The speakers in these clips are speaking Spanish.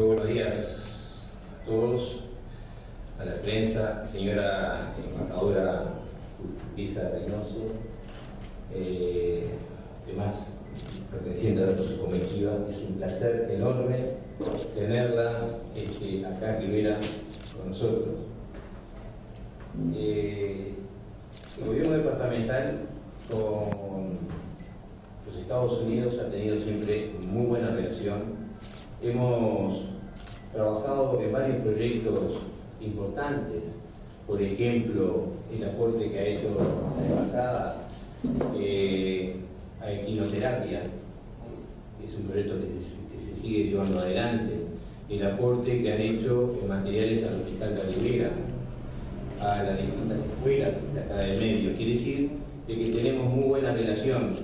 Muy buenos días a todos, a la prensa, señora embajadora Lisa Reynoso, eh, demás pertenecientes a su comitiva. Es un placer enorme tenerla este, acá en Rivera con nosotros. Eh, el gobierno departamental con los Estados Unidos ha tenido siempre muy buena relación. Hemos trabajado en varios proyectos importantes, por ejemplo, el aporte que ha hecho la embajada eh, a equinoterapia, es un proyecto que se, sigue llevando adelante, el aporte que han hecho en materiales al Hospital de Rivera, a las distintas escuelas de acá del medio. Quiere decir de que tenemos muy buena relación,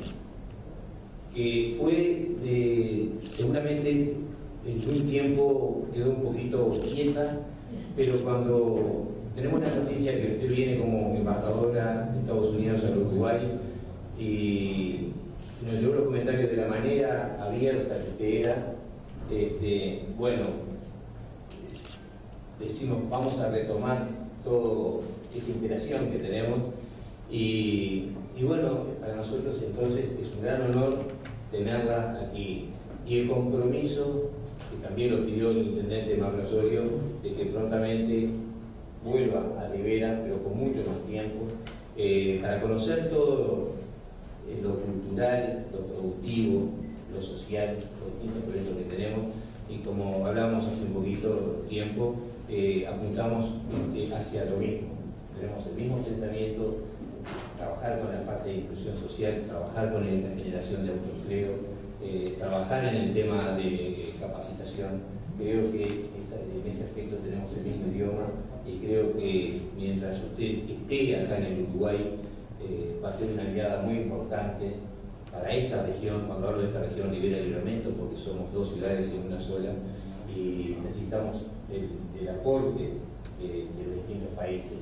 que fue de, seguramente en un tiempo quedó un poquito quieta, pero cuando tenemos la noticia que usted viene como embajadora de Estados Unidos al Uruguay y nos dio los comentarios de la manera abierta que usted era, este, bueno, decimos vamos a retomar toda esa interacción que tenemos. Y, bueno, para nosotros entonces es un gran honor tenerla aquí. Y el compromiso que también lo pidió el intendente Mauro Osorio de que prontamente vuelva a Rivera, pero con mucho más tiempo, eh, para conocer todo lo cultural, lo productivo, lo social, los distintos proyectos que tenemos y como hablamos hace un poquito tiempo, eh, apuntamos este, hacia lo mismo. Tenemos el mismo pensamiento, trabajar con la parte de inclusión social, trabajar con la generación de autoempleo, eh, trabajar en el tema de capacitación. Creo que en ese aspecto tenemos el mismo idioma y creo que mientras usted esté acá en el Uruguay eh, va a ser una aliada muy importante para esta región, cuando hablo de esta región Libera Libramento, porque somos dos ciudades en una sola y necesitamos el, aporte de, los distintos países.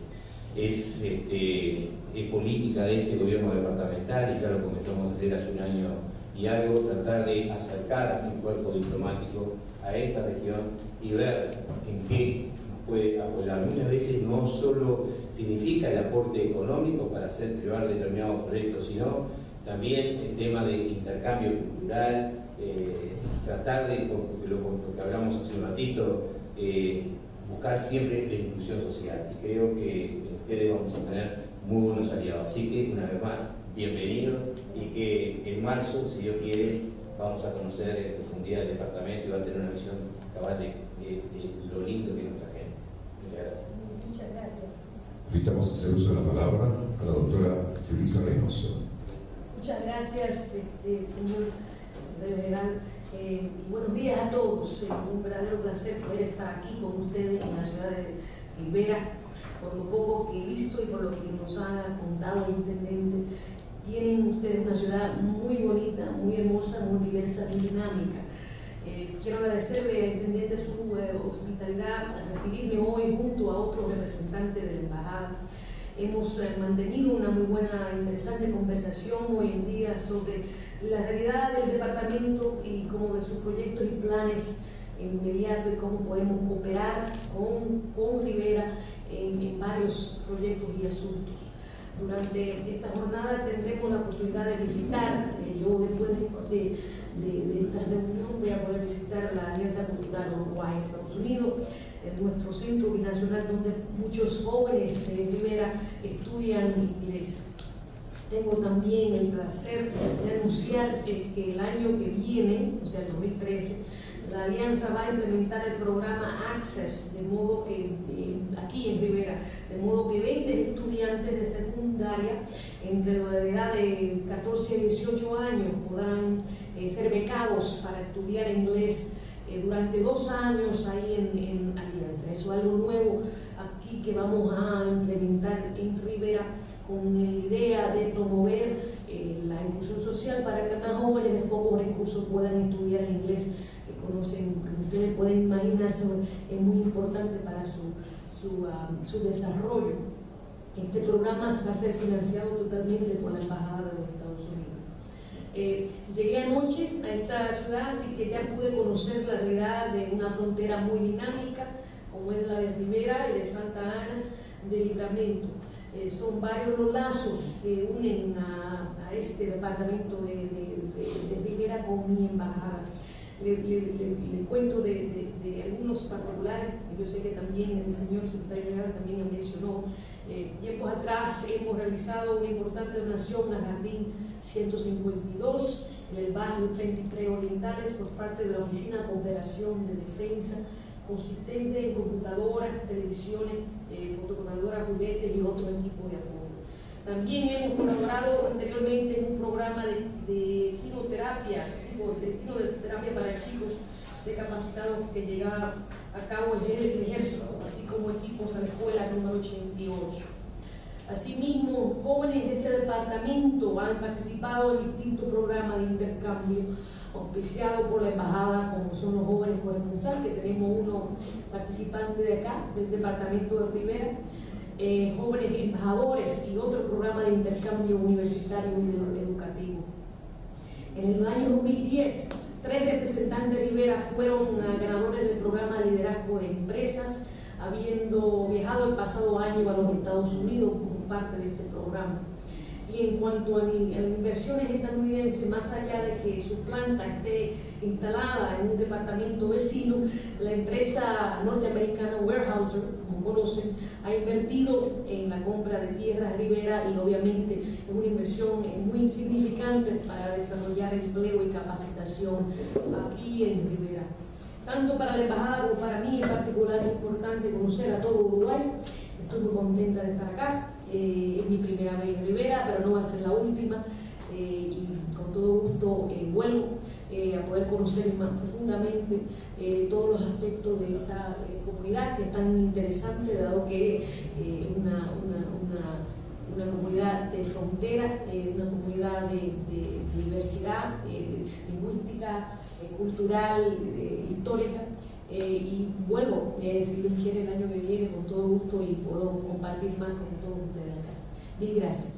Es, este, es política de este gobierno departamental y ya lo comenzamos a hacer hace un año y algo, tratar de acercar un cuerpo diplomático a esta región y ver en qué nos puede apoyar. Muchas veces no solo significa el aporte económico para hacer llevar determinados proyectos, sino también el tema de intercambio cultural, eh, tratar de, lo, lo, que hablamos hace un ratito, eh, buscar siempre la inclusión social. Y creo que ustedes vamos a tener muy buenos aliados. Así que, una vez más, bienvenidos y que en marzo, si Dios quiere, vamos a conocer en profundidad el departamento y va a tener una visión cabal de, lo lindo que es nuestra gente. Muchas gracias. Muchas gracias. Invitamos a hacer uso de la palabra a la doctora Julisa Reynoso. Muchas gracias, este, señor secretario general. Eh, y buenos días a todos. Es un verdadero placer poder estar aquí con ustedes en la ciudad de Rivera. Por lo poco que he visto y por lo que nos ha contado el intendente, tienen ustedes una ciudad muy bonita, muy hermosa, muy diversa, muy dinámica. Eh, quiero agradecerle al intendente su eh, hospitalidad al recibirme hoy junto a otro representante de la embajada. Hemos eh, mantenido una muy buena, interesante conversación hoy en día sobre la realidad del departamento y como de sus proyectos y planes inmediatos y cómo podemos cooperar con, con Rivera en, en varios proyectos y asuntos. Durante esta jornada tendremos la oportunidad de visitar, eh, yo después de, de, esta reunión voy a poder visitar la Alianza Cultural Uruguay-Estados Unidos, nuestro centro binacional donde muchos jóvenes de Rivera estudian inglés. Tengo también el placer de anunciar eh, que el año que viene, o sea, el 2013, la Alianza va a implementar el programa Access, de modo que eh, aquí en Rivera, de modo que 20 estudiantes de secundaria entre la edad de 14 a 18 años podrán eh, ser becados para estudiar inglés eh, durante dos años ahí en, Alianza. Eso es algo nuevo aquí que vamos a implementar en Rivera con la idea de promover la inclusión social para que más jóvenes de pocos recursos puedan estudiar inglés conocen, como ustedes pueden imaginarse, es muy importante para su, su, um, su desarrollo. Este programa va a ser financiado totalmente por la Embajada de los Estados Unidos. Eh, llegué anoche a esta ciudad, así que ya pude conocer la realidad de una frontera muy dinámica, como es la de Rivera y de Santa Ana de Libramento. Eh, son varios los lazos que unen a, este departamento de, de, Rivera con mi embajada. Le, cuento de, algunos particulares, yo sé que también el señor secretario general también mencionó, eh, tiempos atrás hemos realizado una importante donación al Jardín 152 en el barrio 33 Orientales por parte de la Oficina de Cooperación de Defensa, consistente en computadoras, televisiones, eh, juguetes y otro equipo de apoyo. También hemos colaborado anteriormente en un programa de, de quinoterapia, de quinoterapia para chicos discapacitados que llegaba a cabo el ejército, así como equipos a la escuela número 88. Asimismo, jóvenes de este departamento han participado en distintos programas de intercambio auspiciados por la embajada, como son los jóvenes corresponsales, que tenemos uno participante de acá, del departamento de Rivera, eh, jóvenes embajadores y otro programa de intercambio universitario y educativo. En el año 2010, tres representantes de Rivera fueron ganadores del programa de liderazgo de empresas, habiendo viajado el pasado año a los Estados Unidos como parte de este programa. Y en cuanto a, inversiones estadounidenses, más allá de que su planta esté instalada en un departamento vecino, la empresa norteamericana Warehouser, como conocen, ha invertido en la compra de tierras Rivera y obviamente es una inversión muy significante para desarrollar empleo y capacitación aquí en Rivera. Tanto para la embajada como para mí en particular es importante conocer a todo Uruguay. Estoy muy contenta de estar acá. Eh, es mi primera vez en Rivera, pero no va a ser la última. Eh, y con todo gusto eh, vuelvo a poder conocer más profundamente todos los aspectos de esta comunidad que es tan interesante, dado que es una, una, comunidad de frontera, una comunidad de diversidad lingüística, cultural, histórica. Y vuelvo, si Dios quiere, el año que viene con todo gusto y puedo compartir más con todos ustedes acá. Mil gracias.